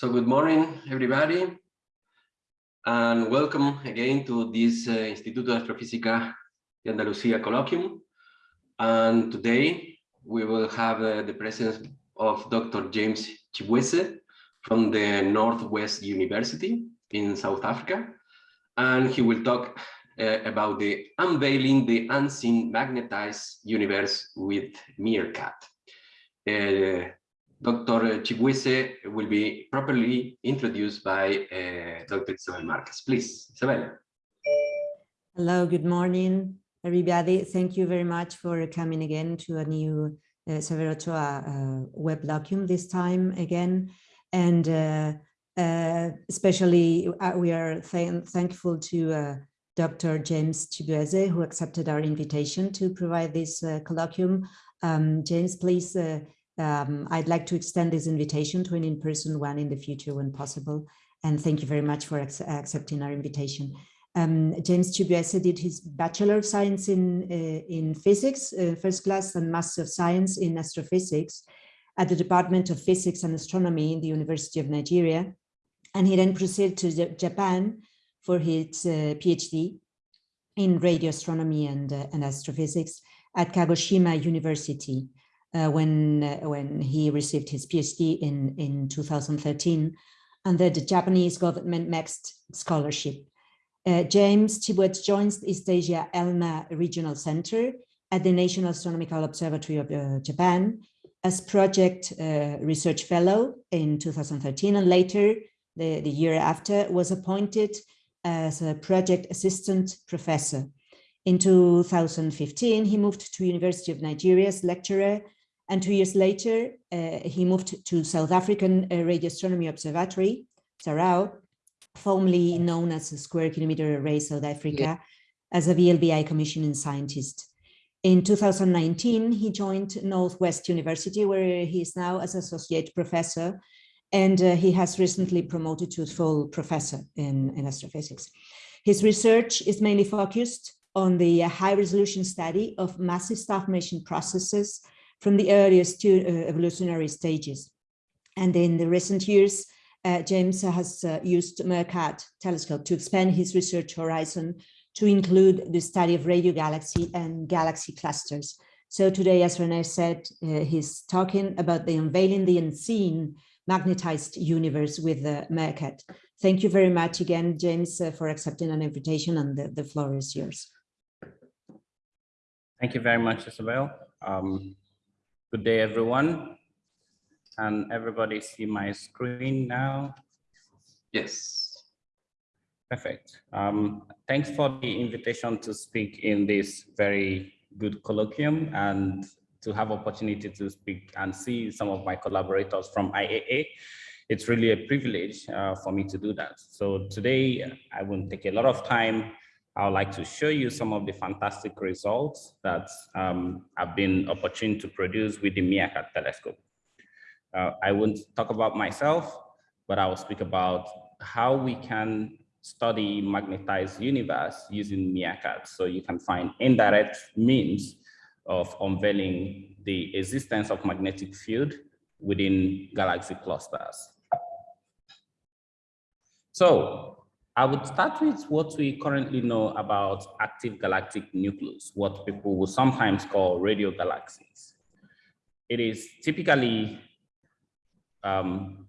So good morning, everybody, and welcome again to this uh, Instituto de Astrofísica de Andalucía colloquium. And today we will have uh, the presence of Dr. James Chibueze from the Northwest University in South Africa. And he will talk uh, about the unveiling the unseen magnetized universe with MeerKAT. Uh, Dr. Chibueze will be properly introduced by uh, Dr. Isabel Marquez. Please, Isabel. Hello, good morning, everybody. Thank you very much for coming again to a new uh, Severo Ochoa uh, web colloquium this time again. And uh, uh especially uh, we are th thankful to uh, Dr. James Chibueze, who accepted our invitation to provide this colloquium. Um, James, please um, I'd like to extend this invitation to an in-person one in the future when possible. And thank you very much for accepting our invitation. Um, James Chibueze did his Bachelor of Science in, uh, in Physics, uh, first class, and Master of Science in Astrophysics at the Department of Physics and Astronomy in the University of Nigeria. And he then proceeded to Japan for his uh, PhD in radio astronomy and, uh, and astrophysics at Kagoshima University when uh, when he received his PhD in in 2013 under the Japanese government MEXT scholarship. Uh, James Chibueze joins the East Asia ALMA Regional Center at the National Astronomical Observatory of uh, Japan as project uh, research fellow in 2013 and later the, the year after was appointed as a project assistant professor. In 2015, he moved to University of Nigeria as lecturer and two years later, uh, he moved to South African uh, Radio Astronomy Observatory, SARAO, formerly known as Square Kilometer Array South Africa, yeah. as a VLBI commissioning scientist. In 2019, he joined Northwest University, where he is now as associate professor, and uh, he has recently promoted to full professor in, in astrophysics. His research is mainly focused on the high resolution study of massive star formation processes from the earliest uh, evolutionary stages. And in the recent years, uh, James has uh, used MeerKAT telescope to expand his research horizon to include the study of radio galaxy and galaxy clusters. So today, as René said, uh, he's talking about the unveiling the unseen magnetized universe with the MeerKAT. Thank you very much again, James, uh, for accepting an invitation and the, the floor is yours. Thank you very much, Isabel. Um, Good day, everyone. Can everybody see my screen now? Yes. Perfect. Um, thanks for the invitation to speak in this very good colloquium and to have opportunity to speak and see some of my collaborators from IAA. It's really a privilege uh, for me to do that. So today I won't take a lot of time I would like to show you some of the fantastic results that um, have been opportune to produce with the MeerKAT telescope. Uh, I won't talk about myself, but I will speak about how we can study magnetized universe using MeerKAT. So you can find indirect means of unveiling the existence of magnetic field within galaxy clusters. So I would start with what we currently know about active galactic nucleus, what people will sometimes call radio galaxies. It is typically um,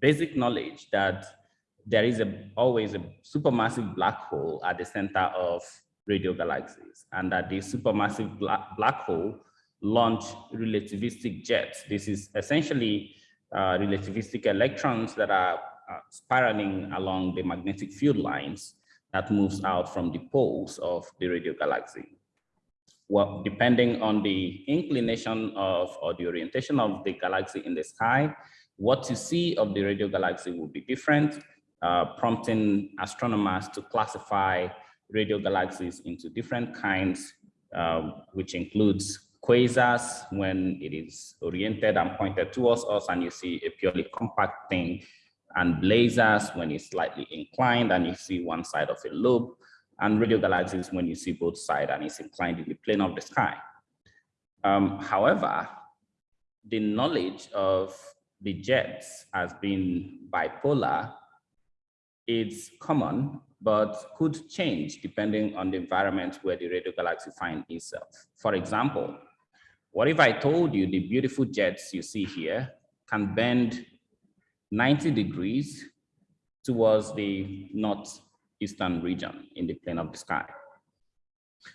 basic knowledge that there is a, always a supermassive black hole at the center of radio galaxies and that the supermassive black, black hole launch relativistic jets. This is essentially uh, relativistic electrons that are spiraling along the magnetic field lines that moves out from the poles of the radio galaxy. Well, depending on the inclination of or the orientation of the galaxy in the sky, what you see of the radio galaxy will be different, uh, prompting astronomers to classify radio galaxies into different kinds, um, which includes quasars when it is oriented and pointed towards us and you see a purely compact thing and blazars when it's slightly inclined and you see one side of a lobe, and radio galaxies when you see both sides and it's inclined in the plane of the sky. Um, however, the knowledge of the jets as being bipolar, it's common, but could change depending on the environment where the radio galaxy finds itself. For example, what if I told you the beautiful jets you see here can bend 90 degrees towards the northeastern region in the plane of the sky?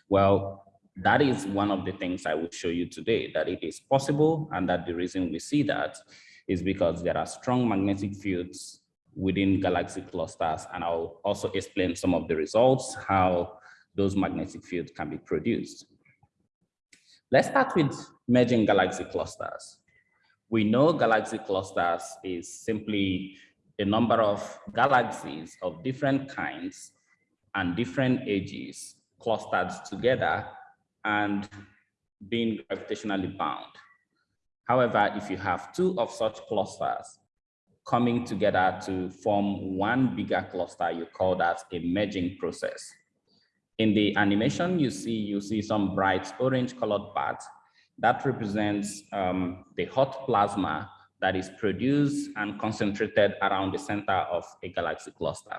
Well, that is one of the things I will show you today, that it is possible and that the reason we see that is because there are strong magnetic fields within galaxy clusters. And I'll also explain some of the results, how those magnetic fields can be produced. Let's start with merging galaxy clusters. We know galaxy clusters is simply a number of galaxies of different kinds and different ages clustered together and being gravitationally bound. However, if you have two of such clusters coming together to form one bigger cluster, you call that a merging process. In the animation you see, you see some bright orange colored parts that represents um, the hot plasma that is produced and concentrated around the center of a galaxy cluster.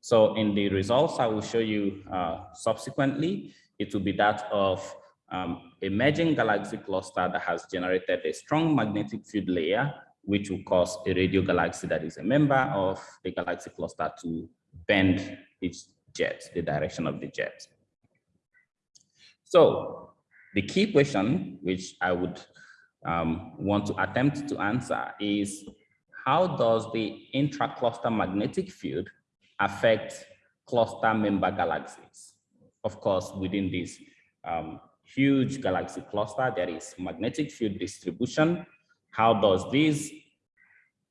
So in the results I will show you uh, subsequently, it will be that of um, a merging galaxy cluster that has generated a strong magnetic field layer, which will cause a radio galaxy that is a member of the galaxy cluster to bend its jet, the direction of the jet. So the key question, which I would um, want to attempt to answer is, how does the intra-cluster magnetic field affect cluster member galaxies? Of course, within this um, huge galaxy cluster, there is magnetic field distribution. How does this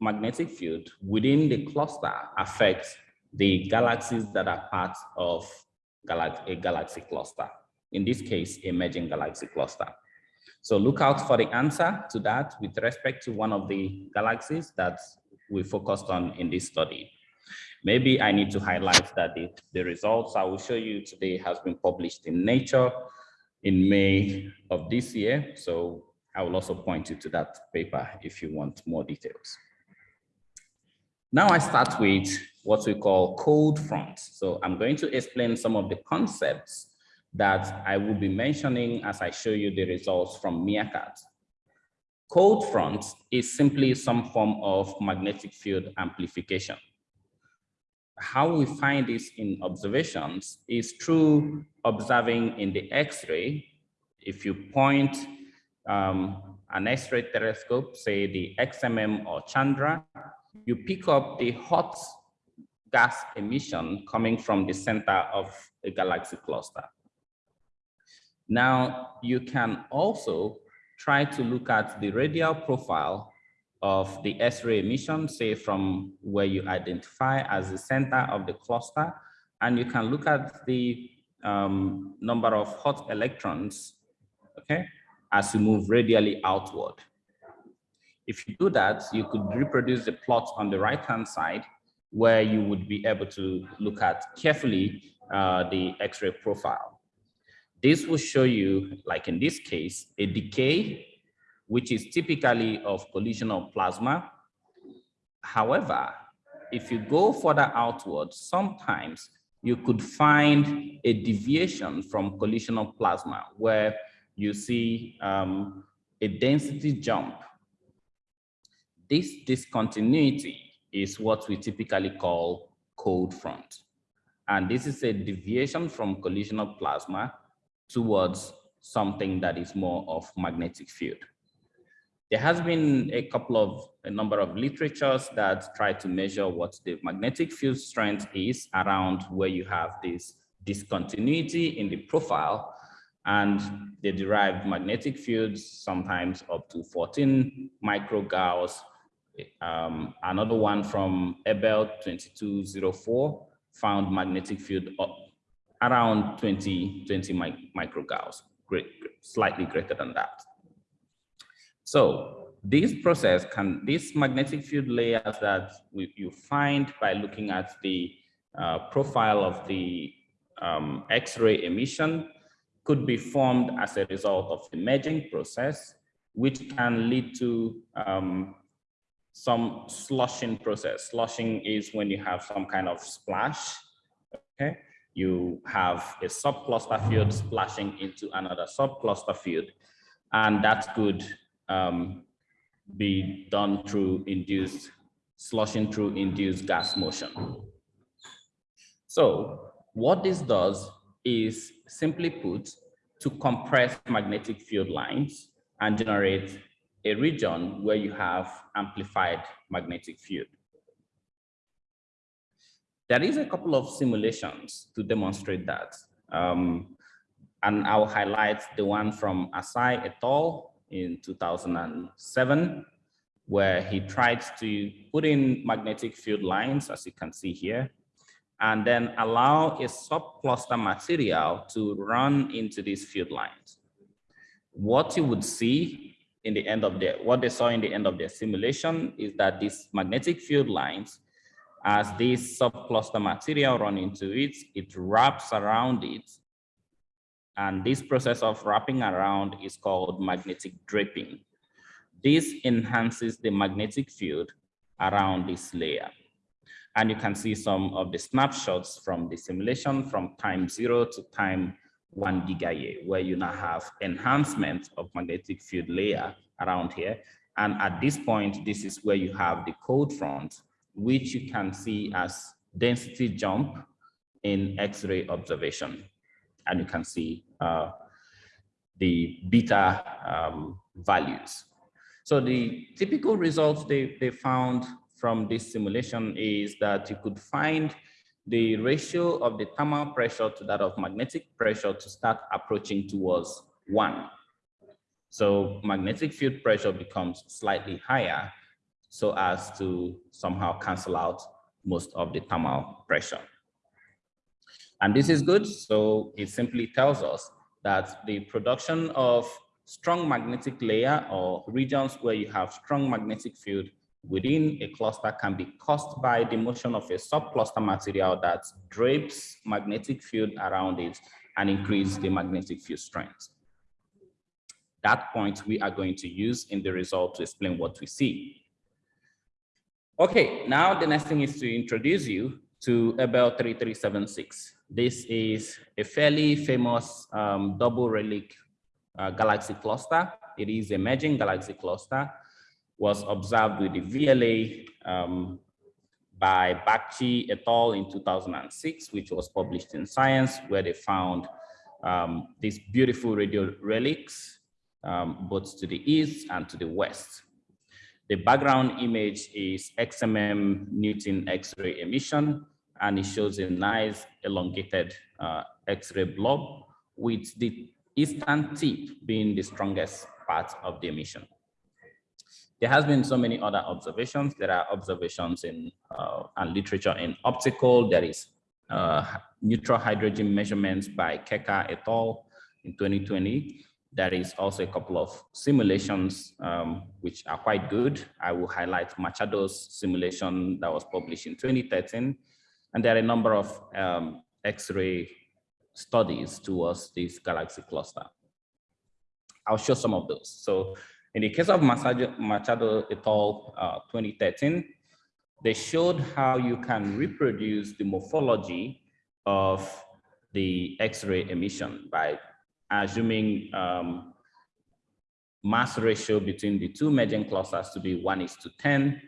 magnetic field within the cluster affect the galaxies that are part of a galaxy cluster? In this case, emerging galaxy cluster. So look out for the answer to that with respect to one of the galaxies that we focused on in this study. Maybe I need to highlight that the, the results I will show you today has been published in Nature in May of this year. So I will also point you to that paper if you want more details. Now I start with what we call cold fronts. So I'm going to explain some of the concepts that I will be mentioning as I show you the results from MeerKAT. Cold fronts is simply some form of magnetic field amplification how we find this in observations is through observing in the X-ray. If you point um, an X-ray telescope, say the XMM or Chandra, you pick up the hot gas emission coming from the center of a galaxy cluster. Now, you can also try to look at the radial profile of the X-ray emission, say from where you identify as the center of the cluster, and you can look at the um, number of hot electrons, okay, as you move radially outward. If you do that, you could reproduce the plot on the right-hand side where you would be able to look at carefully uh, the X-ray profile. This will show you, like in this case, a decay which is typically of collisional plasma. However, if you go further outward, sometimes you could find a deviation from collisional plasma where you see um, a density jump. This discontinuity is what we typically call cold front. And this is a deviation from collisional plasma towards something that is more of magnetic field. There has been a couple of a number of literatures that try to measure what the magnetic field strength is around where you have this discontinuity in the profile and they derive magnetic fields sometimes up to 14 microgauss. Um, another one from Abell 2204 found magnetic field up around 20, 20 microgauss, great, slightly greater than that. So this process can, these magnetic field layers that we, you find by looking at the uh, profile of the um, X-ray emission could be formed as a result of the merging process which can lead to um, some sloshing process. Sloshing is when you have some kind of splash, okay? You have a subcluster field splashing into another subcluster field, and that could um, be done through induced, sloshing through induced gas motion. So what this does is simply put to compress magnetic field lines and generate a region where you have amplified magnetic field. There is a couple of simulations to demonstrate that. Um, and I'll highlight the one from Asai et al. in 2007, where he tried to put in magnetic field lines, as you can see here, and then allow a subcluster material to run into these field lines. What you would see in the end of the, what they saw in the end of their simulation is that these magnetic field lines, as this subcluster material run into it, it wraps around it. And this process of wrapping around is called magnetic draping. This enhances the magnetic field around this layer. And you can see some of the snapshots from the simulation from time zero to time one gigayear, where you now have enhancement of magnetic field layer around here. And at this point, this is where you have the cold front, which you can see as density jump in X-ray observation. And you can see uh, the beta um, values. So the typical results they, they found from this simulation is that you could find the ratio of the thermal pressure to that of magnetic pressure to start approaching towards one. So magnetic field pressure becomes slightly higher so as to somehow cancel out most of the thermal pressure. And this is good. So it simply tells us that the production of strong magnetic layer or regions where you have strong magnetic field within a cluster can be caused by the motion of a subcluster material that drapes magnetic field around it and increase the magnetic field strength. That point we are going to use in the result to explain what we see. Okay, now the next thing is to introduce you to Abell 3376. This is a fairly famous um, double relic uh, galaxy cluster. It is a merging galaxy cluster was observed with the VLA um, by Bagchi et al. in 2006, which was published in Science, where they found um, these beautiful radio relics, um, both to the east and to the west. The background image is XMM Newton X-ray emission, and it shows a nice elongated uh, X-ray blob with the eastern tip being the strongest part of the emission. There has been so many other observations. There are observations in uh, and literature in optical. There is uh, neutral hydrogen measurements by Keka et al. in 2020. There is also a couple of simulations um, which are quite good. I will highlight Machado's simulation that was published in 2013. And there are a number of um, X-ray studies towards this galaxy cluster. I'll show some of those. So in the case of Machado et al. Uh, 2013, they showed how you can reproduce the morphology of the X-ray emission by assuming um, mass ratio between the two merging clusters to be one is to 10.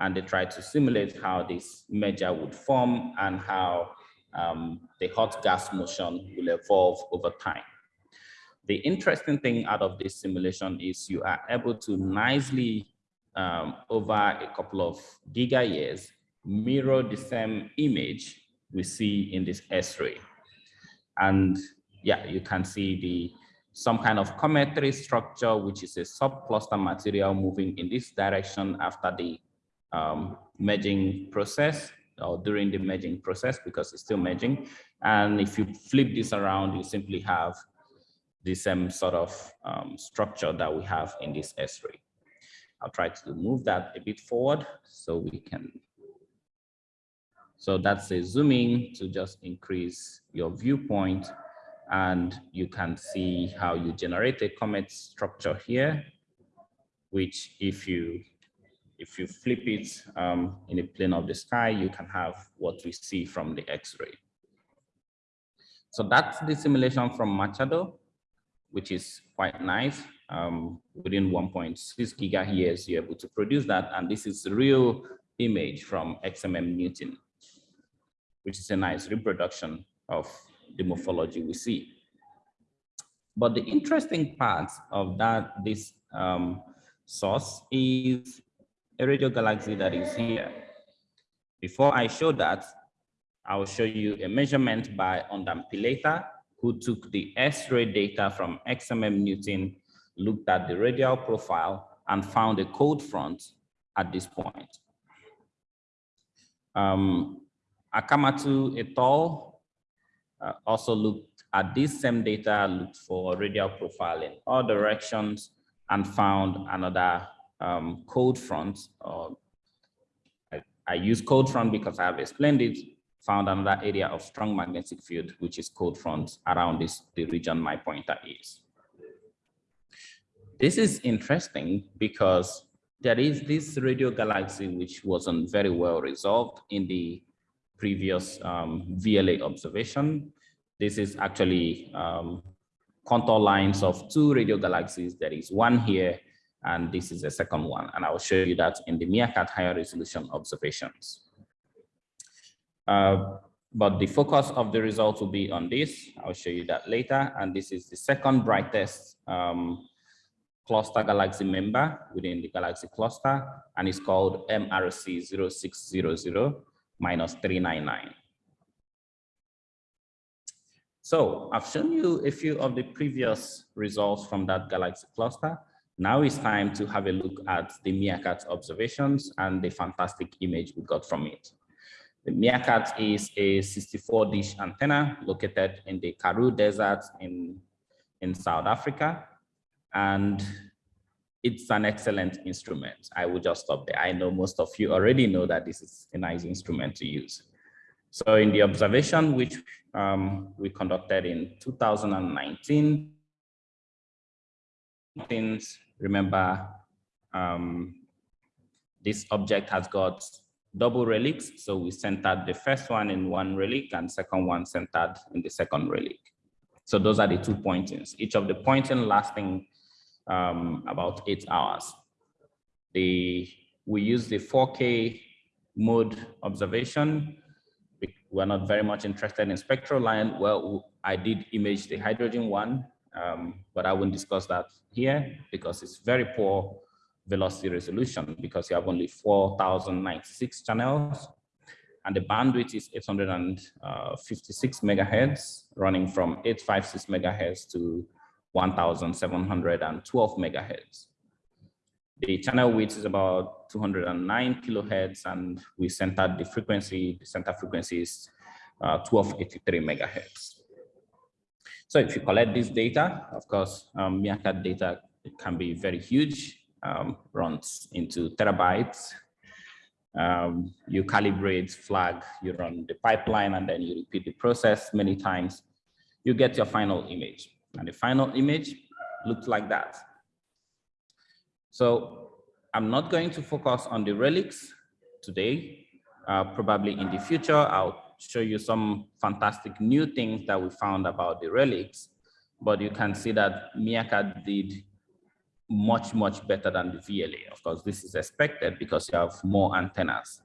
And they try to simulate how this merger would form and how um, the hot gas motion will evolve over time. The interesting thing out of this simulation is you are able to nicely, um, over a couple of giga years, mirror the same image we see in this X-ray. And yeah, you can see the some kind of cometary structure, which is a subcluster material moving in this direction after the um, merging process or during the merging process because it's still merging. And if you flip this around, you simply have the same sort of um, structure that we have in this X-ray. I'll try to move that a bit forward so we can. So that's a zooming to just increase your viewpoint and you can see how you generate a comet structure here which if you if you flip it um, in a plane of the sky, you can have what we see from the X-ray. So that's the simulation from Machado, which is quite nice. Um, within 1.6 gigahertz, you're able to produce that. And this is real image from XMM Newton, which is a nice reproduction of the morphology we see. But the interesting part of that, this um, source is a radio galaxy that is here. Before I show that, I'll show you a measurement by Urdampilleta, who took the X-ray data from XMM Newton, looked at the radial profile, and found a cold front at this point. Um, Akamatsu et al. Uh, also looked at this same data, looked for radial profile in all directions, and found another um, cold front. I, I use cold front because I have explained it, found another area of strong magnetic field, which is cold front around this, the region my pointer is. This is interesting because there is this radio galaxy which wasn't very well resolved in the previous um, VLA observation. This is actually um, contour lines of two radio galaxies. There is one here, and this is the second one. And I will show you that in the MeerKAT higher resolution observations. Uh, but the focus of the results will be on this. I'll show you that later. And this is the second brightest um, cluster galaxy member within the galaxy cluster, and it's called MRC 0600 minus 399. So I've shown you a few of the previous results from that galaxy cluster. Now it's time to have a look at the MeerKAT observations and the fantastic image we got from it. The MeerKAT is a 64 dish antenna located in the Karoo Desert in, in South Africa and it's an excellent instrument. I will just stop there. I know most of you already know that this is a nice instrument to use. So in the observation, which um, we conducted in 2019, things, remember, um, this object has got double relics. So we centered the first one in one relic and second one centered in the second relic. So those are the two pointings. Each of the pointing lasting um, about eight hours. The, we use the 4K mode observation. We're not very much interested in spectral line. Well, I did image the hydrogen one, um, but I won't discuss that here because it's very poor velocity resolution because you have only 4,096 channels and the bandwidth is 856 megahertz running from 856 megahertz to 1,712 megahertz. The channel width is about 209 kilohertz, and we centered the frequency, the center frequency is uh, 1283 megahertz. So if you collect this data, of course, um, MeerKAT data can be very huge, um, runs into terabytes. Um, you calibrate, flag, you run the pipeline, and then you repeat the process many times. You get your final image. And the final image looks like that. So I'm not going to focus on the relics today. Uh, probably in the future, I'll show you some fantastic new things that we found about the relics. But you can see that MeerKAT did much, much better than the VLA. Of course, this is expected because you have more antennas.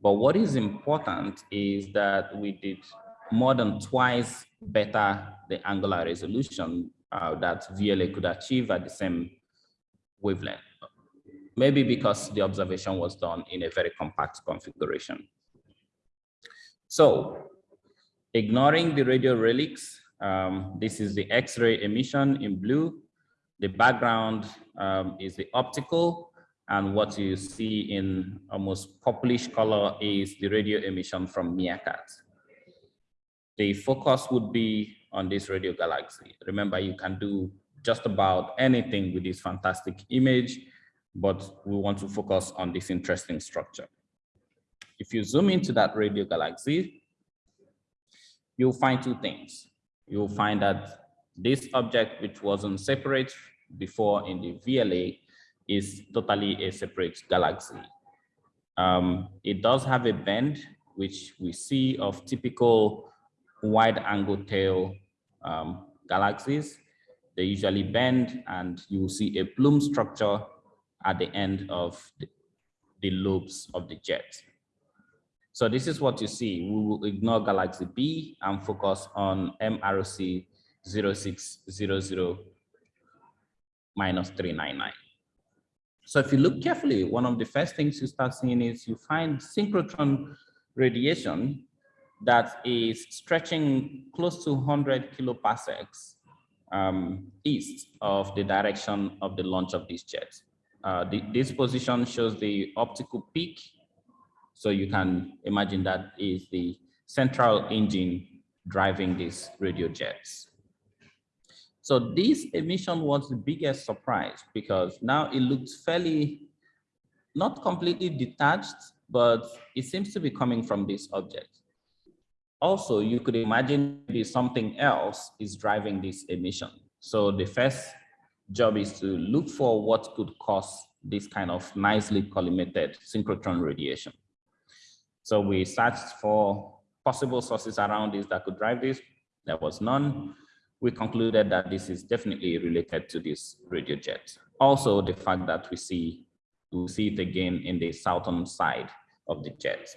But what is important is that we did more than twice better the angular resolution uh, that VLA could achieve at the same wavelength. Maybe because the observation was done in a very compact configuration. So ignoring the radio relics, um, this is the X-ray emission in blue. The background um, is the optical and what you see in almost purplish color is the radio emission from MeerKAT the focus would be on this radio galaxy. Remember, you can do just about anything with this fantastic image, but we want to focus on this interesting structure. If you zoom into that radio galaxy, you'll find two things. You'll find that this object, which wasn't separate before in the VLA, is totally a separate galaxy. Um, it does have a bend, which we see of typical wide angle tail um, galaxies. They usually bend and you see a plume structure at the end of the, the lobes of the jet. So this is what you see. We will ignore galaxy B and focus on MRC 0600 minus 399. So if you look carefully, one of the first things you start seeing is you find synchrotron radiation that is stretching close to 100 kiloparsecs um, east of the direction of the launch of this jet. Uh, the, this position shows the optical peak. So you can imagine that is the central engine driving these radio jets. So this emission was the biggest surprise because now it looks fairly, not completely detached, but it seems to be coming from this object. Also, you could imagine maybe something else is driving this emission. So the first job is to look for what could cause this kind of nicely collimated synchrotron radiation. So we searched for possible sources around this that could drive this. There was none we concluded that this is definitely related to this radio jet. Also, the fact that we see we see it again in the southern side of the jet.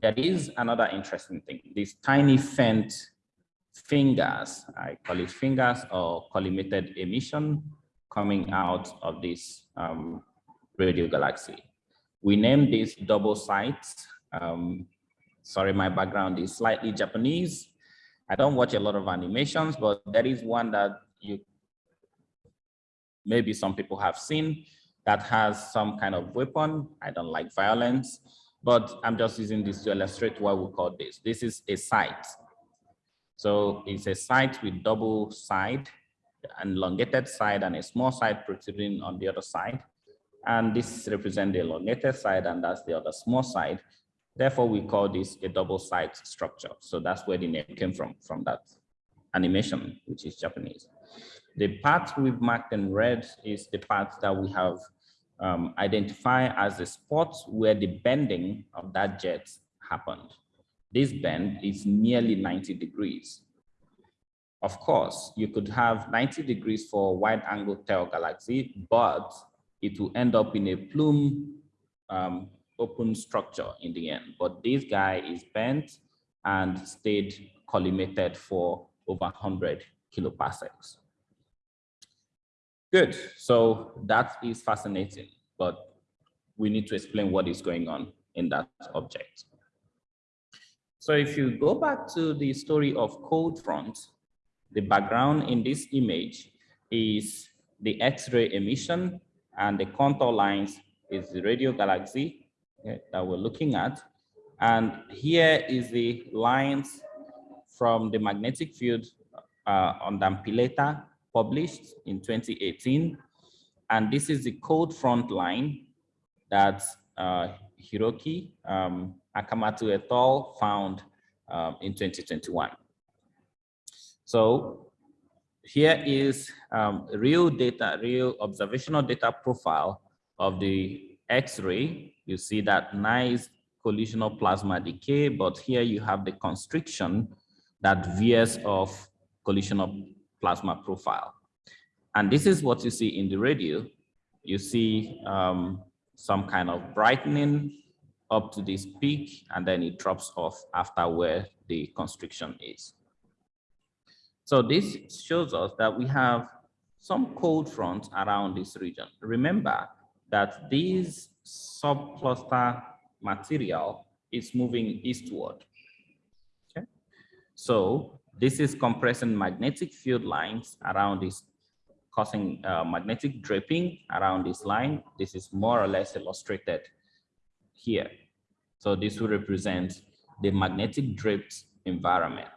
There is another interesting thing. These tiny faint fingers, I call it fingers or collimated emission coming out of this um, radio galaxy. We name these double scythes. Um, sorry, my background is slightly Japanese. I don't watch a lot of animations, but there is one that you maybe some people have seen that has some kind of weapon. I don't like violence, but I'm just using this to illustrate what we call this. This is a scythe. So it's a scythe with double side, an elongated side and a small side protruding on the other side. And this represents the elongated side and that's the other small side. Therefore, we call this a double scythe structure. So that's where the name came from, from that animation, which is Japanese. The part we've marked in red is the part that we have um, identified as the spot where the bending of that jet happened. This bend is nearly 90 degrees. Of course, you could have 90 degrees for a wide angle tail galaxy, but it will end up in a plume um, open structure in the end. But this guy is bent and stayed collimated for over 100 kiloparsecs. Good, so that is fascinating, but we need to explain what is going on in that object. So if you go back to the story of cold front, the background in this image is the X-ray emission and the contour lines is the radio galaxy that we're looking at. And here is the lines from the magnetic field uh, Urdampilleta published in 2018. And this is the cold front line that uh, Hiroki um, Akamatsu et al. found um, in 2021. So here is um, real data, real observational data profile of the X-ray you see that nice collisional plasma decay, but here you have the constriction that veers off collisional plasma profile. And this is what you see in the radio. You see um, some kind of brightening up to this peak, and then it drops off after where the constriction is. So this shows us that we have some cold fronts around this region. Remember that this subcluster material is moving eastward. Okay, so this is compressing magnetic field lines around this, causing uh, magnetic draping around this line. This is more or less illustrated here. So this will represent the magnetic draped environment.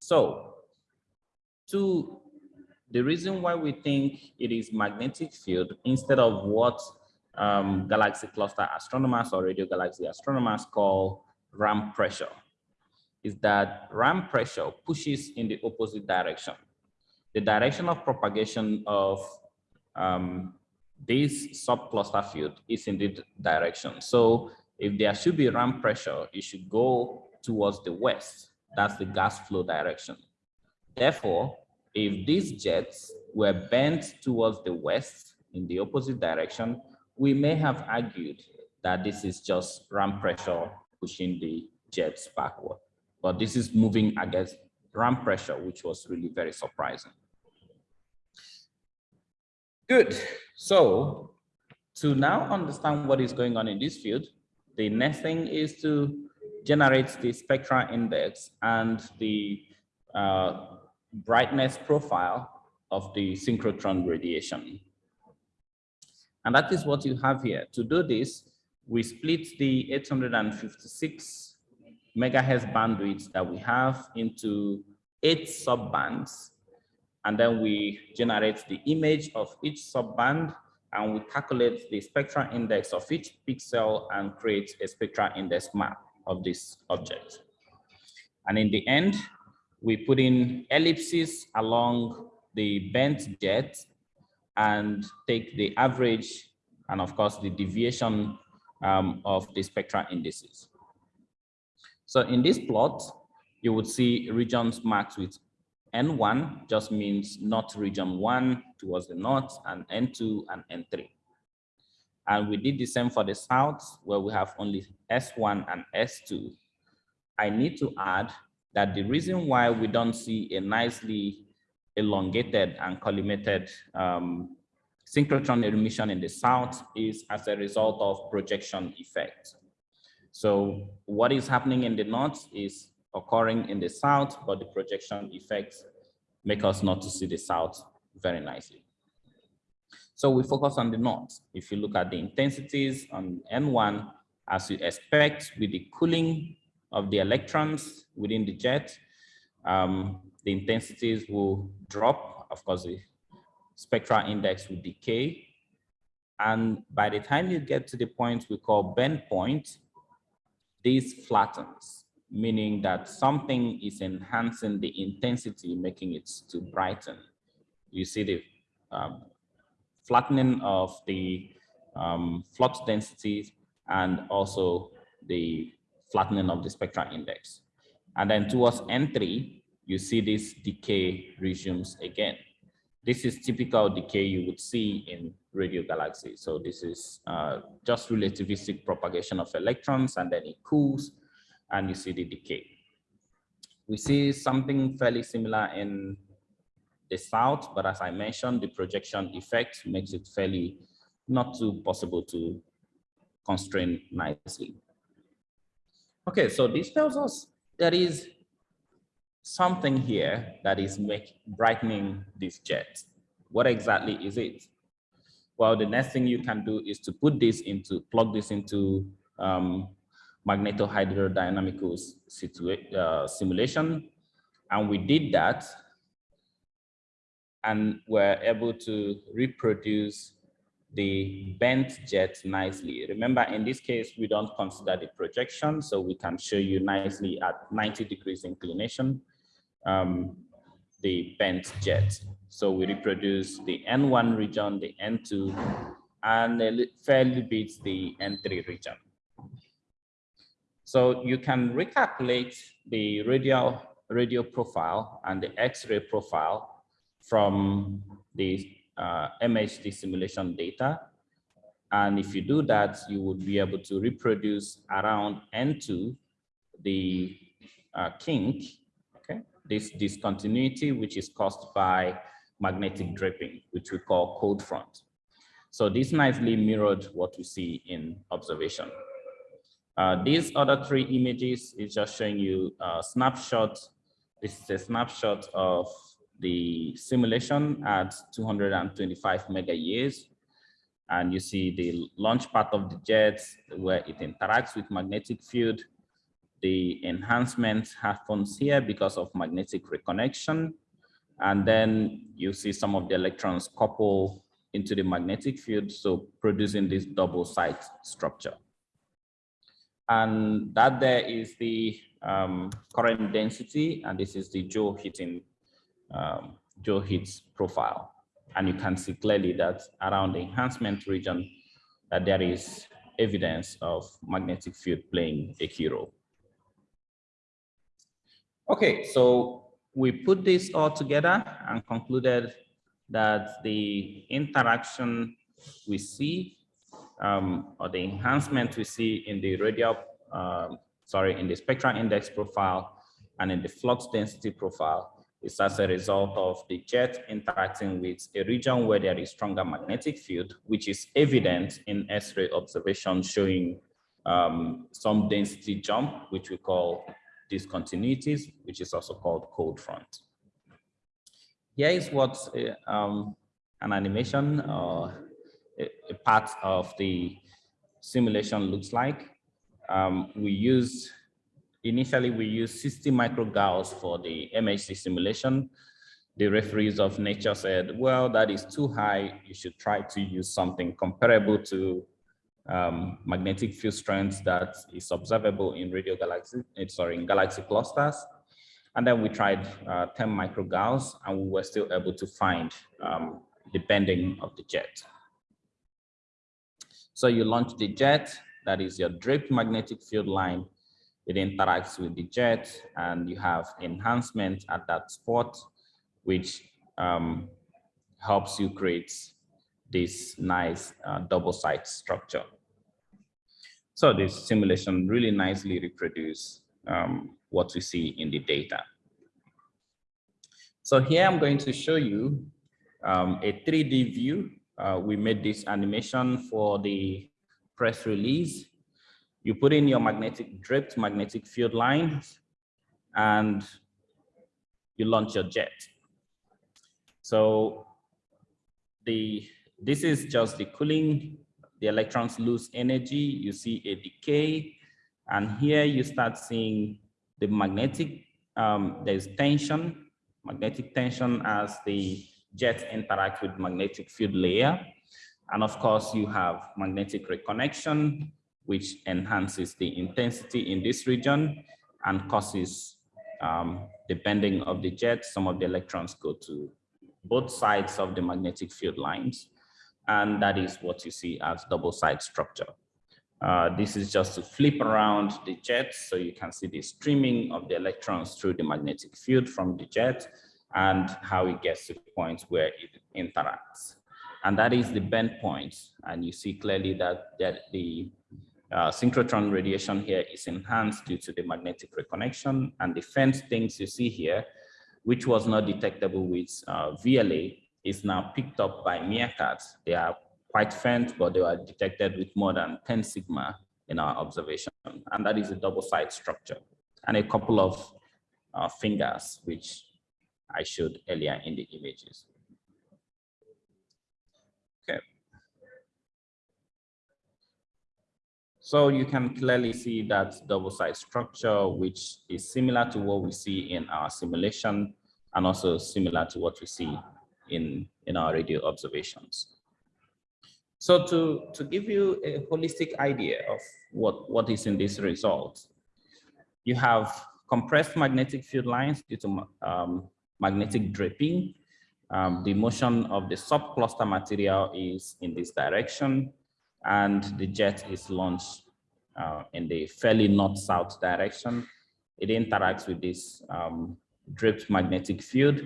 So to the reason why we think it is magnetic field instead of what um, galaxy cluster astronomers or radio galaxy astronomers call ram pressure is that ram pressure pushes in the opposite direction. the direction of propagation of um, this subcluster field is in the direction. So if there should be ram pressure, it should go towards the west. That's the gas flow direction. Therefore, if these jets were bent towards the west in the opposite direction, we may have argued that this is just ram pressure pushing the jets backward. But this is moving against ram pressure, which was really very surprising. Good. So to now understand what is going on in this field, the next thing is to generate the spectral index and the uh, brightness profile of the synchrotron radiation. And that is what you have here. To do this, we split the 856 megahertz bandwidth that we have into eight subbands. And then we generate the image of each subband and we calculate the spectral index of each pixel and create a spectral index map of this object. And in the end, we put in ellipses along the bent jet and take the average and of course the deviation um, of the spectral indices. So in this plot, you would see regions marked with N1 just means north region one towards the north and N2 and N3. And we did the same for the south where we have only S1 and S2. I need to add that the reason why we don't see a nicely elongated and collimated um, synchrotron emission in the south is as a result of projection effect. So what is happening in the north is occurring in the south, but the projection effects make us not to see the south very nicely. So we focus on the north. If you look at the intensities on N1, as you expect with the cooling of the electrons within the jet, um, the intensities will drop. Of course, the spectral index will decay. And by the time you get to the point we call bend point, this flattens, meaning that something is enhancing the intensity, making it to brighten. You see the um, flattening of the um, flux density and also the flattening of the spectral index. And then towards N3, you see this decay resumes again. This is typical decay you would see in radio galaxies. So this is uh, just relativistic propagation of electrons and then it cools and you see the decay. We see something fairly similar in the south, but as I mentioned, the projection effect makes it fairly not too possible to constrain nicely. Okay, so this tells us there is something here that is make, brightening this jet. What exactly is it? Well, the next thing you can do is to put this into, plug this into um, magnetohydrodynamical uh, simulation. And we did that and were able to reproduce the bent jet nicely. Remember, in this case, we don't consider the projection, so we can show you nicely at 90 degrees inclination, um, the bent jet. So we reproduce the N1 region, the N2, and a fairly bit the N3 region. So you can recalculate the radial radio profile and the X-ray profile from the uh, MHD simulation data. And if you do that, you would be able to reproduce around N2 the uh, kink, this discontinuity, which is caused by magnetic draping, which we call cold front. So this nicely mirrored what we see in observation. Uh, these other three images is just showing you a snapshot. This is a snapshot of the simulation at 225 mega years. And you see the launch part of the jets where it interacts with magnetic field. The enhancement happens here because of magnetic reconnection. And then you see some of the electrons couple into the magnetic field, so producing this double scythe structure. And that there is the um, current density, and this is the Joule heating um, Joe Higgs profile. And you can see clearly that around the enhancement region, that there is evidence of magnetic field playing a key role. Okay, so we put this all together and concluded that the interaction we see um, or the enhancement we see in the radial, uh, sorry, in the spectral index profile and in the flux density profile is as a result of the jet interacting with a region where there is stronger magnetic field, which is evident in X-ray observation showing um, some density jump, which we call discontinuities, which is also called cold front. Here is what uh, um, an animation or a, a, part of the simulation looks like. Um, we use initially we used 60 microgauss for the MHD simulation. The referees of nature said, well, that is too high. You should try to use something comparable to um, magnetic field strength that is observable in radio galaxy, eh, sorry, in galaxy clusters. And then we tried uh, 10 microgauss and we were still able to find um, the bending of the jet. So you launch the jet, that is your draped magnetic field line it interacts with the jet and you have enhancement at that spot, which um, helps you create this nice uh, double scythe structure. So this simulation really nicely reproduce um, what we see in the data. So here I'm going to show you um, a 3D view. Uh, we made this animation for the press release you put in your magnetic draped magnetic field lines and you launch your jet. So the this is just the cooling, the electrons lose energy, you see a decay, and here you start seeing the magnetic, um, there's tension, magnetic tension as the jet interact with magnetic field layer. And of course, you have magnetic reconnection, which enhances the intensity in this region and causes um, the bending of the jet. Some of the electrons go to both sides of the magnetic field lines. And that is what you see as double scythe structure. Uh, this is just to flip around the jet so you can see the streaming of the electrons through the magnetic field from the jet and how it gets to the point where it interacts. And that is the bend point. And you see clearly that, that the uh, synchrotron radiation here is enhanced due to the magnetic reconnection and the faint things you see here, which was not detectable with uh, VLA, is now picked up by MeerKAT. They are quite faint, but they were detected with more than 10 sigma in our observation. And that is a double scythe structure and a couple of uh, fingers, which I showed earlier in the images. Okay. So you can clearly see that double scythe structure, which is similar to what we see in our simulation and also similar to what we see in, in our radio observations. So to, to give you a holistic idea of what, what is in this result, you have compressed magnetic field lines due to um, magnetic draping. Um, the motion of the subcluster material is in this direction and the jet is launched uh, in the fairly north-south direction. It interacts with this um, draped magnetic field.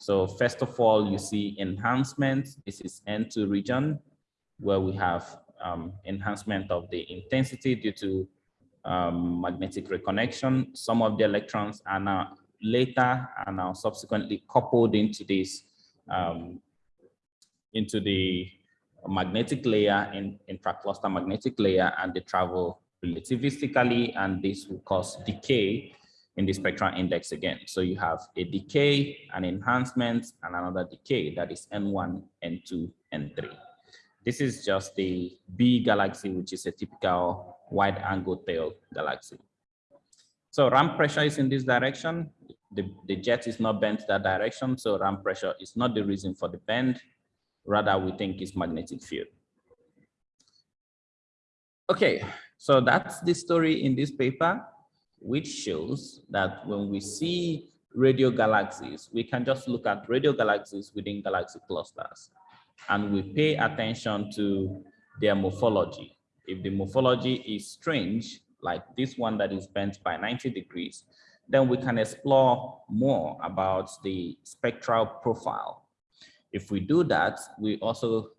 So first of all, you see enhancement. This is N2 region where we have um, enhancement of the intensity due to um, magnetic reconnection. Some of the electrons are now later and now subsequently coupled into this um, into the magnetic layer in intracluster magnetic layer and they travel relativistically and this will cause decay in the mm. spectral index again. So you have a decay, an enhancement, and another decay that is N1, N2, N3. This is just the B galaxy, which is a typical wide angle tail galaxy. So ram pressure is in this direction. The, the jet is not bent that direction. So ram pressure is not the reason for the bend rather we think is magnetic field. Okay, so that's the story in this paper, which shows that when we see radio galaxies, we can just look at radio galaxies within galaxy clusters and we pay attention to their morphology. If the morphology is strange, like this one that is bent by 90 degrees, then we can explore more about the spectral profile. If we do that, we also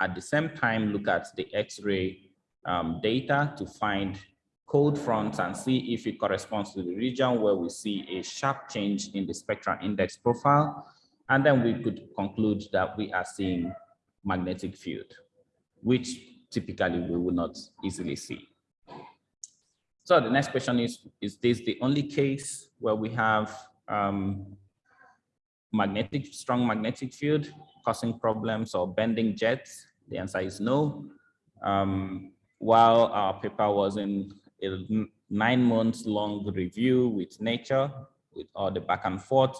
at the same time look at the X-ray um, data to find cold fronts and see if it corresponds to the region where we see a sharp change in the spectral index profile. And then we could conclude that we are seeing magnetic field, which typically we will not easily see. So the next question is, is this the only case where we have um, magnetic, strong magnetic field causing problems or bending jets? The answer is no. Um, while our paper was in a nine months long review with nature, with all the back and forth,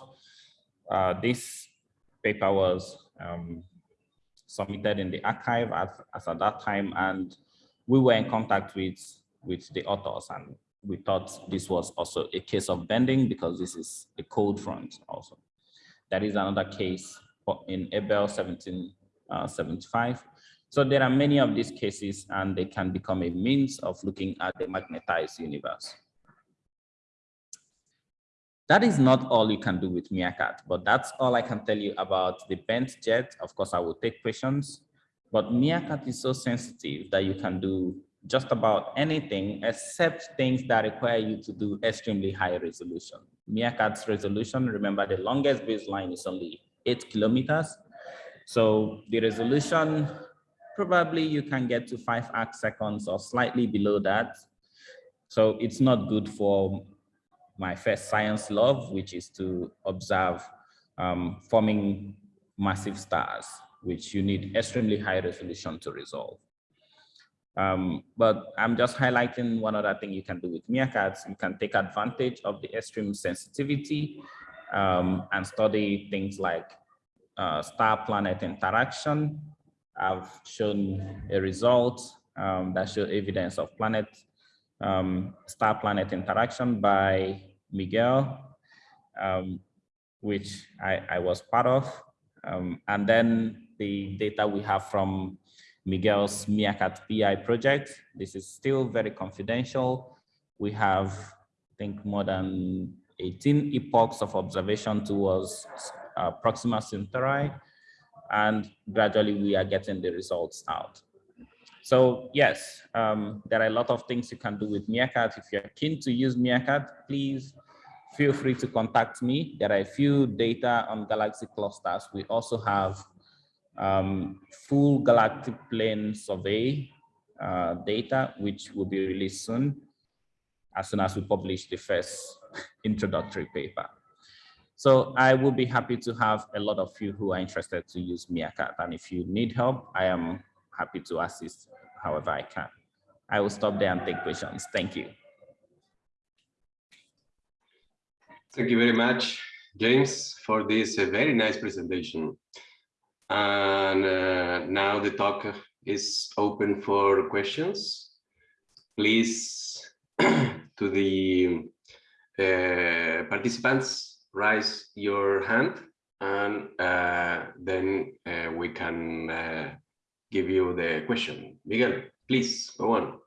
uh, this paper was um, submitted in the arXiv as, as at that time, and we were in contact with, with the authors, and we thought this was also a case of bending because this is a cold front also. That is another case in Abell 1775. So there are many of these cases and they can become a means of looking at the magnetized universe. That is not all you can do with MeerKAT, but that's all I can tell you about the bent jet. Of course, I will take questions, but MeerKAT is so sensitive that you can do just about anything except things that require you to do extremely high resolution. MeerKAT's resolution, remember the longest baseline is only eight kilometers. So the resolution, probably you can get to five arc seconds or slightly below that. So it's not good for my first science love, which is to observe um, forming massive stars, which you need extremely high resolution to resolve. Um, but I'm just highlighting one other thing you can do with MeerKATs. You can take advantage of the extreme sensitivity um, and study things like uh, star-planet interaction. I've shown a result um, that showed evidence of planet um, star-planet interaction by Miguel, um, which I, I, was part of. Um, and then the data we have from Miguel's MeerKAT PI project. This is still very confidential. We have, I think, more than 18 epochs of observation towards uh, Proxima Centauri, and gradually we are getting the results out. So yes, um, there are a lot of things you can do with MeerKAT. If you're keen to use MeerKAT, please feel free to contact me. There are a few data on galaxy clusters. We also have um, full galactic plane survey uh, data, which will be released soon, as soon as we publish the first introductory paper. So I will be happy to have a lot of you who are interested to use MeerKAT. And if you need help, I am happy to assist however I can. I will stop there and take questions. Thank you. Thank you very much, James, for this uh, very nice presentation. And uh, now the talk is open for questions. Please, to the uh, participants, raise your hand and uh, then uh, we can uh, give you the question. Miguel, please go on.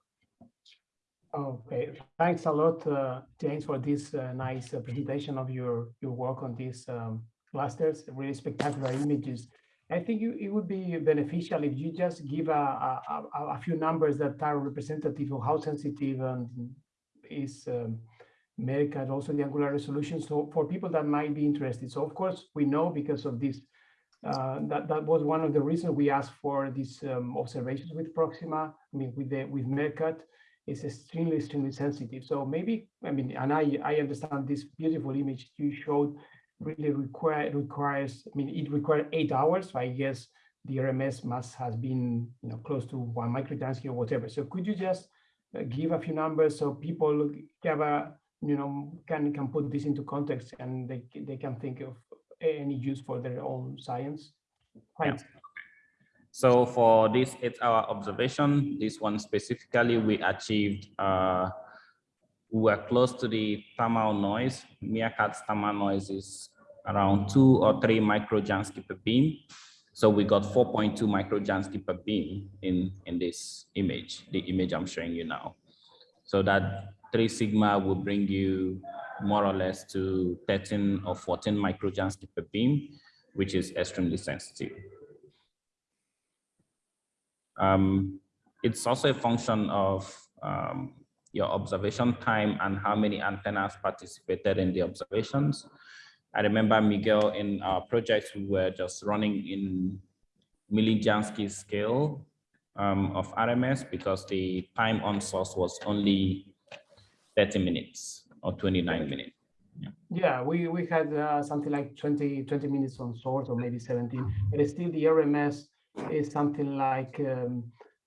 Okay, thanks a lot, uh, James, for this uh, nice uh, presentation of your, your work on these um, clusters, really spectacular images. I think you, it would be beneficial if you just give a, a, a, few numbers that are representative of how sensitive and is um, and also the angular resolution. So for people that might be interested. So of course, we know because of this, uh, that, that was one of the reasons we asked for these um, observations with Proxima, I mean, with the with MeerKAT, is extremely, extremely sensitive. So maybe, I mean, and I, I understand this beautiful image you showed really require requires, I mean, it required eight hours. So I guess the RMS must has been, you know, close to one microjansky or whatever. So could you just uh, give a few numbers so people have a, you know, can can put this into context and they they can think of any use for their own science. Right. Yeah. So for this eight-hour observation, this one specifically, we achieved uh, we were close to the thermal noise. Meerkat's thermal noise is around two or three microjansky per beam. So we got 4.2 microjansky per beam in, in this image, the image I'm showing you now. So that three sigma will bring you more or less to 13 or 14 microjansky per beam, which is extremely sensitive. Um, it's also a function of um, your observation time and how many antennas participated in the observations. I remember Miguel in our projects, we were just running in millijansky scale um, of RMS because the time on source was only 30 minutes or 29 minutes. Yeah, yeah we, we had uh, something like 20, 20 minutes on source or maybe 17, but still the RMS is something like um,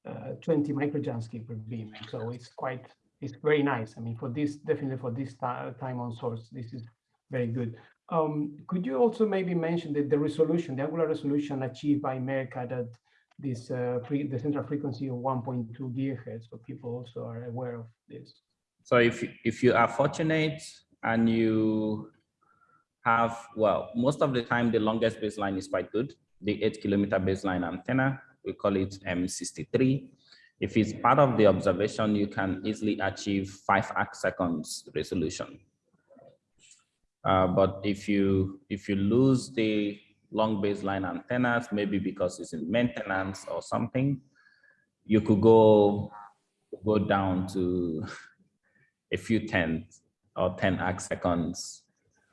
uh, 20 microjansky per beam. So it's quite, it's very nice. I mean, for this, definitely for this time on source, this is very good. Um, could you also maybe mention that the resolution, the angular resolution achieved by Meerkat at this uh, free, the central frequency of 1.2 gigahertz, so people also are aware of this. So if if you are fortunate and you have well, most of the time the longest baseline is quite good. The eight kilometer baseline antenna, we call it M63. If it's part of the observation, you can easily achieve five arc seconds resolution. Uh, but if you if you lose the long baseline antennas, maybe because it's in maintenance or something, you could go go down to a few tenths or 10 arc seconds.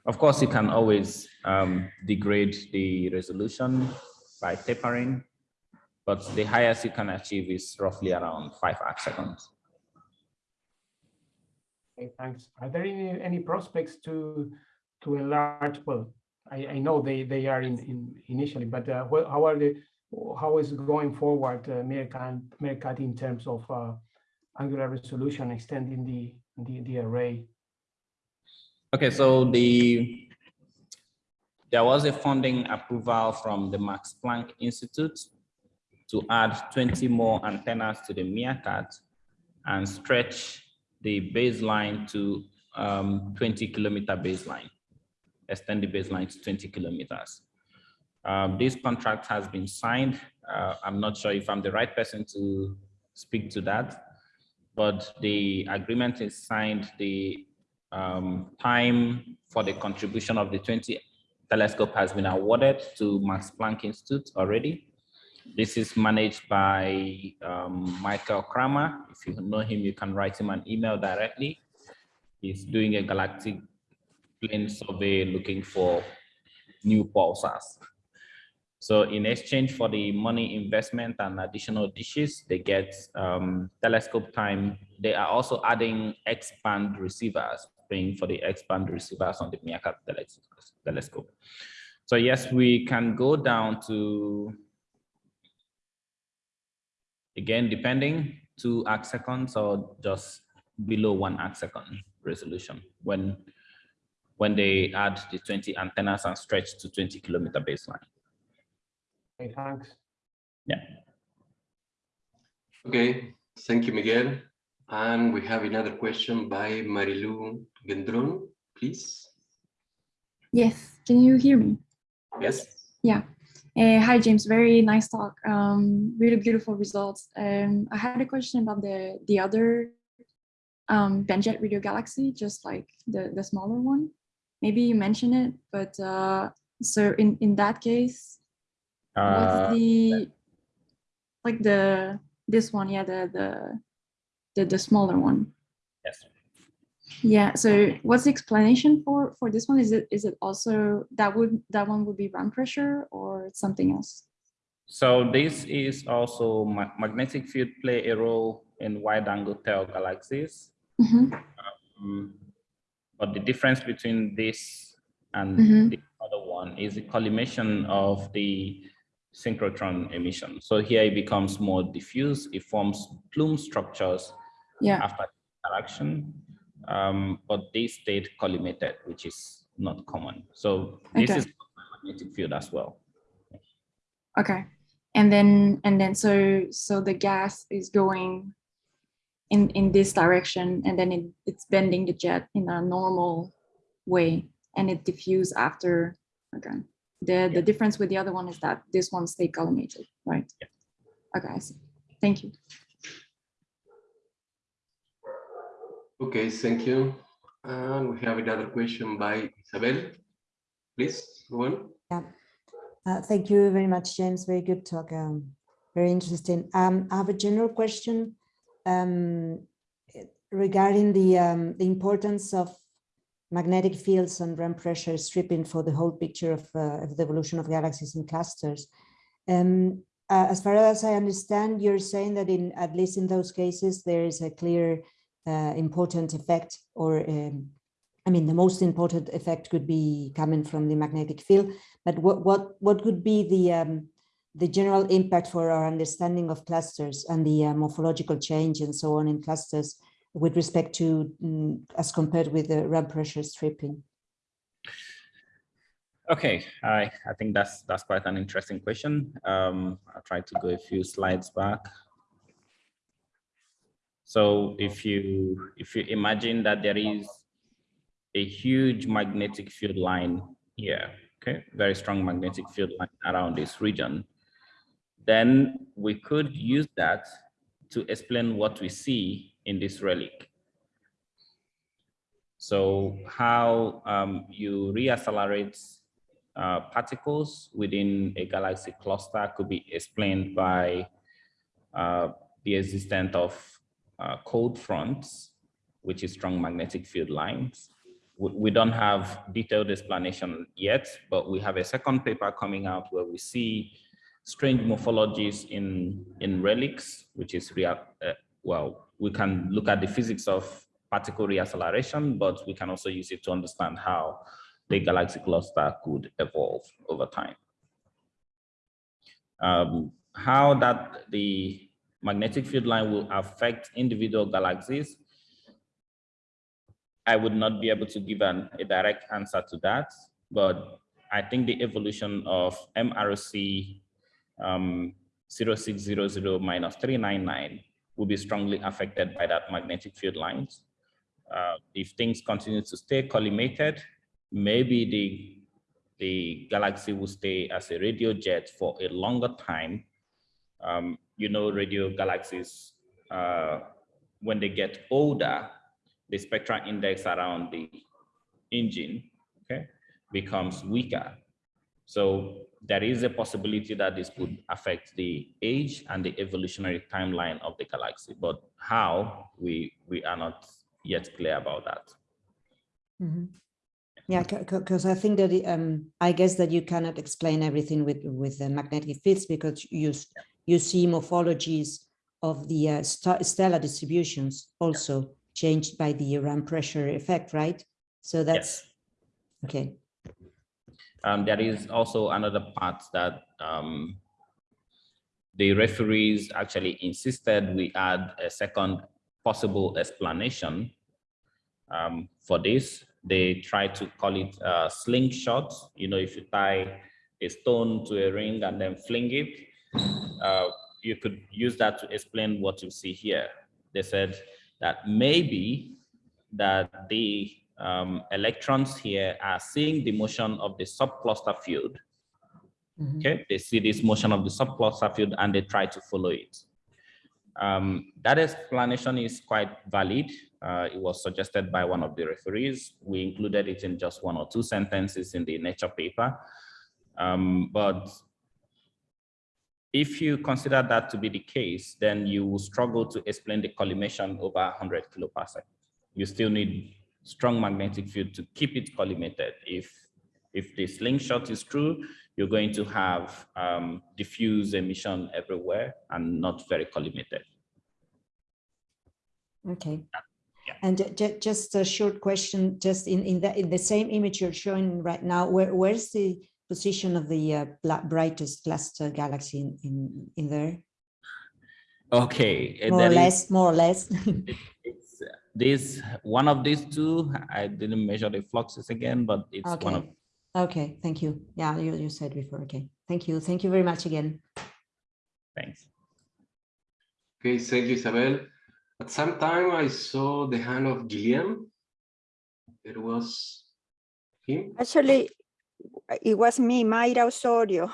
Of course, you can always um, degrade the resolution by tapering, but the highest you can achieve is roughly around five arc seconds. Okay, thanks. Are there any, any prospects to to enlarge? Well, I, I know they they are in, in initially, but uh, how are they? How is going forward, uh, Meerkat, Meerkat in terms of uh, angular resolution, extending the the, the array? Okay, so the there was a funding approval from the Max Planck Institute to add 20 more antennas to the Meerkat and stretch the baseline to um, 20 kilometer baseline, extend the baseline to 20 kilometers. Um, this contract has been signed. Uh, I'm not sure if I'm the right person to speak to that, but the agreement is signed. The um, time for the contribution of the 20 telescope has been awarded to Max Planck Institute already. This is managed by um, Michael Kramer. If you know him, you can write him an email directly. He's doing a galactic plane survey looking for new pulsars. So in exchange for the money investment and additional dishes, they get um, telescope time. They are also adding X-band receivers, paying for the X-band receivers on the Meerkat telescope. So yes, we can go down to, again, depending, two arc seconds or just below one arc second resolution when when they add the 20 antennas and stretch to 20 kilometer baseline. Okay, thanks. Yeah. Okay, thank you, Miguel. And we have another question by Marilu Gendron, please. Yes, can you hear me? Yes. Yeah. Uh, hi, James. Very nice talk. Um, really beautiful results. Um, I had a question about the the other um, Bent Jet Radio Galaxy, just like the the smaller one. Maybe you mentioned it, but uh, so in in that case, What's Uh, the like the this one? Yeah, the the the the smaller one. yes. Yeah. So what's the explanation for for this one? Is it is it also that would that one would be ram pressure or something else? So this is also ma magnetic field play a role in wide angle tail galaxies. Mhm, Um, but the difference between this and Mhm. the other one is the collimation of the synchrotron emission. So here it becomes more diffuse. It forms plume structures Yeah. after interaction, um, but they stayed collimated, which is not common. So this Okay. is magnetic field as well. Okay. And then and then so so the gas is going in, in this direction and then it, it's bending the jet in a normal way and it diffuse after again. The, the difference with the other one is that this one stay collimated, right? Okay, I see. Thank you. Okay, thank you. And we have another question by Isabel. Please, go on. Uh, thank you very much, James. Very good talk. Um, very interesting. Um, I have a general question um, regarding the, um, the importance of magnetic fields and ram pressure stripping for the whole picture of, uh, of the evolution of galaxies and clusters. Um, uh, as far as I understand, you're saying that in at least in those cases, there is a clear uh, important effect or um, I mean, the most important effect could be coming from the magnetic field, but what what what could be the um, the general impact for our understanding of clusters and the uh, morphological change and so on in clusters with respect to mm, as compared with the ram pressure stripping? Okay, I, I think that's that's quite an interesting question. Um, I'll try to go a few slides back. So if you if you imagine that there is a huge magnetic field line here, okay, very strong magnetic field line around this region, then we could use that to explain what we see in this relic. So how um, you reaccelerate uh, particles within a galaxy cluster could be explained by uh, the existence of uh, cold fronts, which is strong magnetic field lines. We, don't have detailed explanation yet, but we have a second paper coming out where we see strange morphologies in, in relics, which is real, uh, well, we can look at the physics of particle reacceleration, but we can also use it to understand how the galaxy cluster could evolve over time. Um, how that the magnetic field line will affect individual galaxies, I would not be able to give an, a direct answer to that, but I think the evolution of MRC um, 0600 minus 399 will be strongly affected by that magnetic field lines. Uh, if things continue to stay collimated, maybe the, the galaxy will stay as a radio jet for a longer time. Um, you know, radio galaxies, uh, when they get older, the spectral index around the engine okay, becomes weaker. So there is a possibility that this could affect the age and the evolutionary timeline of the galaxy, but how we we are not yet clear about that. Mm -hmm. Yeah, because I think that um, I guess that you cannot explain everything with with the magnetic fields because you you see morphologies of the uh, stellar distributions also changed by the ram pressure effect, right? So that's yes. okay. Um, there is also another part that um, the referees actually insisted we add a second possible explanation um, for this. They try to call it uh, slingshot. You know, if you tie a stone to a ring and then fling it, uh, you could use that to explain what you see here. They said that maybe that the um, electrons here are seeing the motion of the subcluster field. Mm -hmm. Okay, they see this motion of the subcluster field and they try to follow it. Um, that explanation is quite valid. Uh, it was suggested by one of the referees. We included it in just one or two sentences in the Nature paper. Um, but if you consider that to be the case, then you will struggle to explain the collimation over 100 kiloparsec. You still need strong magnetic field to keep it collimated. If, if the slingshot is true, you're going to have um, diffuse emission everywhere and not very collimated. Okay. Yeah. And just a short question, just in, in, the, in the same image you're showing right now, where, where's the position of the uh, brightest cluster galaxy in, in, in there? Okay. More or less, more or less. it's this one of these two. I didn't measure the fluxes again, but it's okay. one of Okay, thank you. Yeah, you, you said before. Okay, thank you. Thank you very much again. Thanks. Okay, thank you, Isabel. At some time, I saw the hand of Gillian. It was him. Actually, it was me, Mayra Osorio.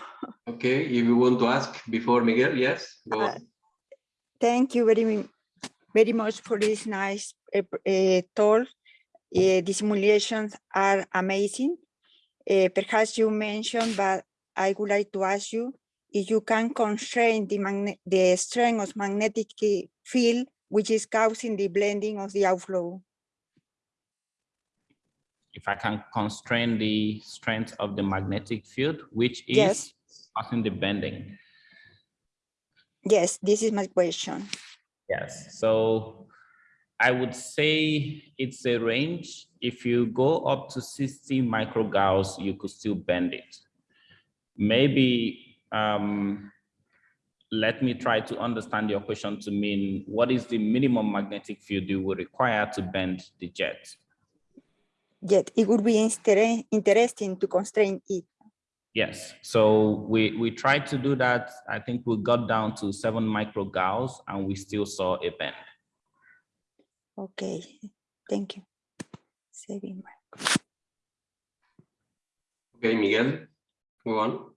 Okay, if you want to ask before Miguel, yes, go Uh. Thank you very, mu- very much for this nice uh, talk. Uh, the simulations are amazing. Perhaps you mentioned, but I would like to ask you if you can constrain the the strength of magnetic field which is causing the blending of the outflow. If I can constrain the strength of the magnetic field, which is Yes. causing the bending. Yes, this is my question. Yes, so I would say it's a range. If you go up to 60 microgauss, you could still bend it. Maybe um, let me try to understand your question to mean what is the minimum magnetic field you would require to bend the jet? Yet it would be inter- interesting to constrain it. Yes, so we, we tried to do that. I think we got down to seven microgauss and we still saw a bend. Okay, thank you. Saving my- Okay, Miguel, go on.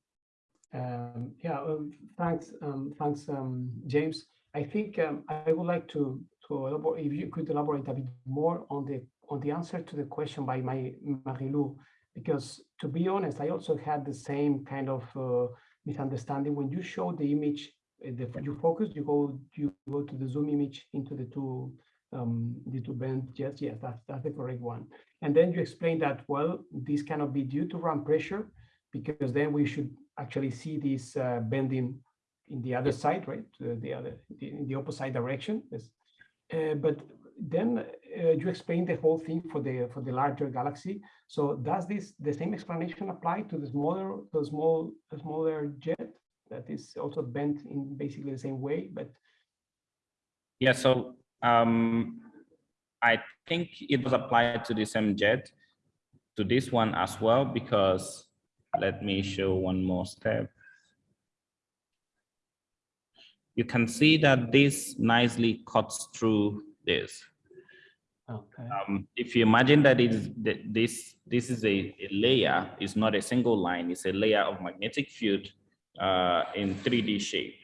Um, yeah, um, thanks, um, thanks, um, James. I think um, I would like to to elaborate, if you could elaborate a bit more on the on the answer to the question by my Marilou, because to be honest, I also had the same kind of uh, misunderstanding when you show the image. uh, The, you focus, you go, you go to the zoom image into the two, um, the two band Yes, Yes, that's that's the correct one. And then you explain that well, this cannot be due to ram pressure, because then we should actually see this uh, bending in the other side, right? Uh, the other, the, in the opposite direction. Yes. Uh, but then you explain the whole thing for the for the larger galaxy. So does this the same explanation apply to the smaller the small the smaller jet that is also bent in basically the same way? But Yeah, so um, I think it was applied to the same jet, to this one as well, because let me show one more step. You can see that this nicely cuts through this. Okay, Um, if you imagine that it is that this this is a, a layer, it's not a single line, it's a layer of magnetic field uh, in 3D shape.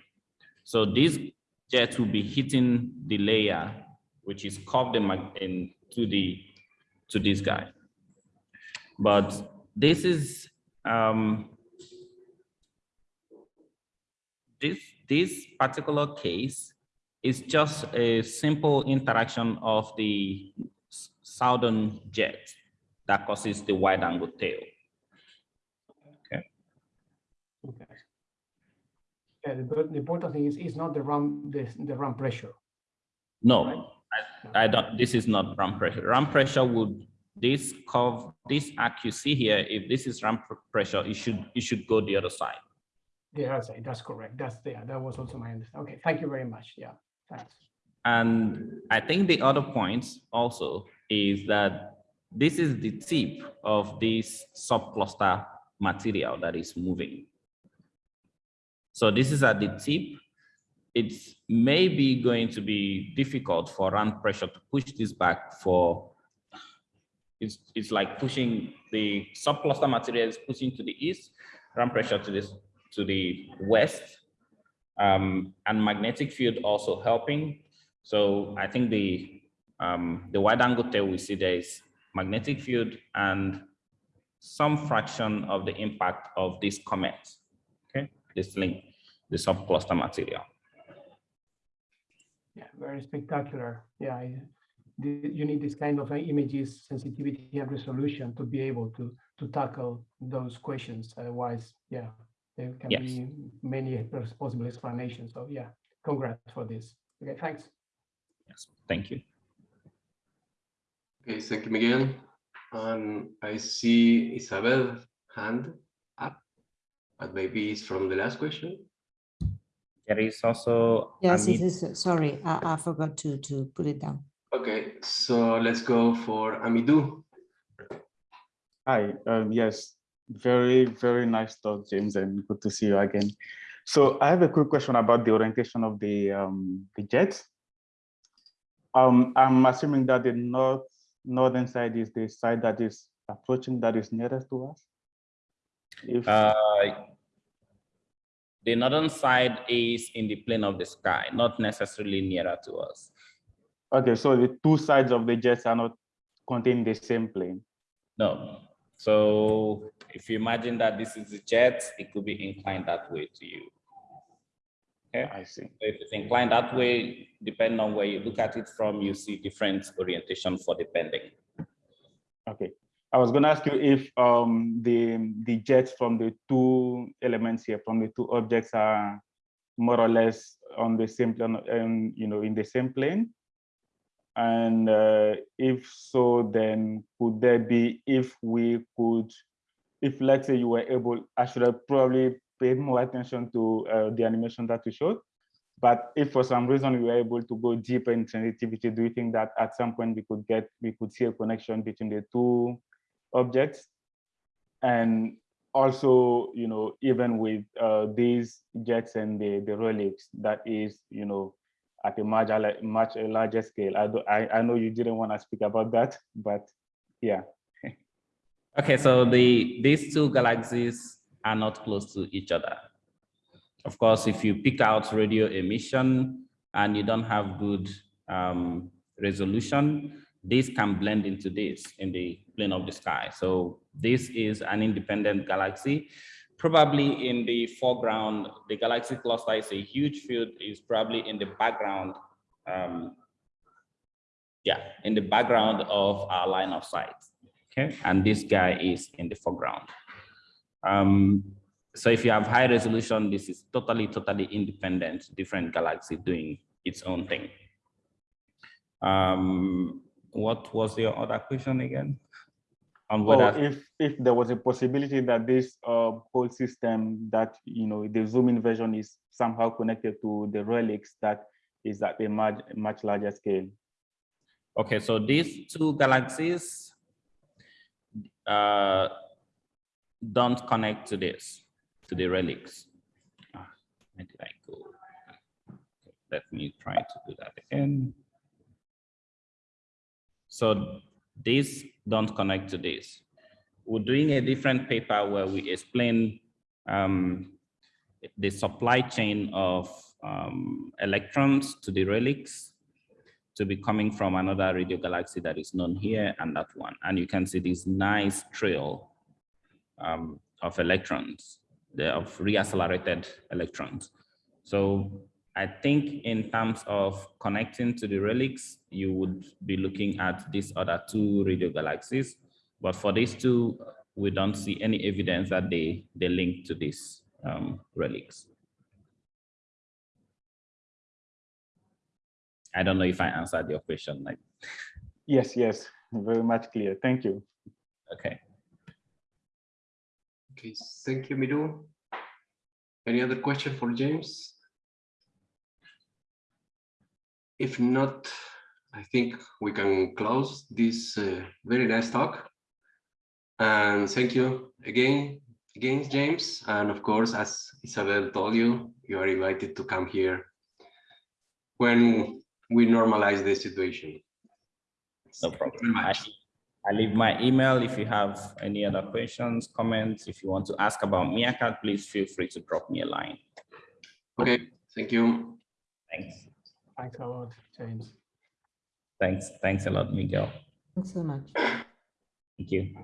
So this jet will be hitting the layer which is curved in, in to the to this guy. But this is um, this this particular case is just a simple interaction of the southern jet that causes the wide angle tail. okay. Okay. Yeah, the, the important thing is it's not the run the, the ram pressure. No, I, I don't, this is not ram pressure. Ram pressure would, this curve, this arc you see here, if this is ram pressure, it should, it should go the other side. Yeah, that's, that's correct. That's yeah, that was also my understanding. Okay, thank you very much. Yeah. And I think the other point also is that this is the tip of this subcluster material that is moving. So this is at the tip. It's maybe going to be difficult for ram pressure to push this back for, it's, it's like pushing the subcluster material is pushing to the east, ram pressure to this, to the west, um, and magnetic field also helping. So I think the um, the wide angle tail we see there is magnetic field and some fraction of the impact of this comet. Okay, this link, the subcluster material. Yeah, very spectacular. Yeah, I- the, you need this kind of uh, images, sensitivity and resolution to be able to to tackle those questions. Otherwise, yeah, there can Yes. be many possible explanations. So yeah, congrats for this. Okay, thanks. Yes, thank you. Okay, thank you, Miguel. And I see Isabel hand up, but maybe it's from the last question. There is also. Yes, Amit- it is. Sorry, I, I forgot to, to put it down. Okay, so let's go for Amidou. Hi, um, yes, very, very nice talk, James, and good to see you again. So I have a quick question about the orientation of the um, the jet. Um, I'm assuming that the north northern side is the side that is approaching that is nearest to us. If Uh, the northern side is in the plane of the sky, not necessarily nearer to us. okay, so the two sides of the jets are not contained in the same plane. No. So if you imagine that this is a jet, it could be inclined that way to you. Okay. I see. So if it's inclined that way, depending on where you look at it from, you see different orientation for the bending. Okay. I was going to ask you if um, the the jets from the two elements here, from the two objects, are more or less on the same plane, um, you know, in the same plane. And uh, if so, then could there be, if we could, if let's say you were able, I should have probably paid more attention to uh, the animation that you showed. But if for some reason we were able to go deeper in sensitivity, do you think that at some point we could get, we could see a connection between the two objects? And also, you know, even with uh, these jets and the, the relics, that is, you know, at a much, much larger scale. I, do, I, I know you didn't want to speak about that, but yeah. Okay, so the these two galaxies are not close to each other. Of course, if you pick out radio emission and you don't have good um, resolution, this can blend into this in the plane of the sky. So this is an independent galaxy. Probably in the foreground, the galaxy cluster is a huge field, is probably in the background. Um, yeah, in the background of our line of sight. Okay, and this guy is in the foreground. Um, so if you have high resolution, this is totally, totally independent, different galaxy doing its own thing. Um, what was your other question again? On Well, whether if if there was a possibility that this uh, whole system that you know the zoom in version is somehow connected to the relics that is at a much much larger scale. Okay, so these two galaxies uh, don't connect to this, to the relics. Ah, Where did I go? Let me try to do that again. So these don't connect to this. We're doing a different paper where we explain um, the supply chain of um, electrons to the relics to be coming from another radio galaxy that is known here and that one. And you can see this nice trail um, of electrons, the, of reaccelerated electrons. So I think in terms of connecting to the relics, you would be looking at these other two radio galaxies. But for these two, we don't see any evidence that they, they link to these um, relics. I don't know if I answered your question. Like, Yes, yes, very much clear. Thank you. okay. Okay, thank you, Miru. Any other question for James? If not, I think we can close this uh, very nice talk. And thank you again, again, James. And of course, as Isabel told you, you are invited to come here when we normalize the situation. No problem. I. I leave my email if you have any other questions, comments. If you want to ask about Meerkat, please feel free to drop me a line. Okay, thank you. Thanks. Thanks a lot, James. Thanks. Thanks a lot, Miguel. Thanks so much. Thank you.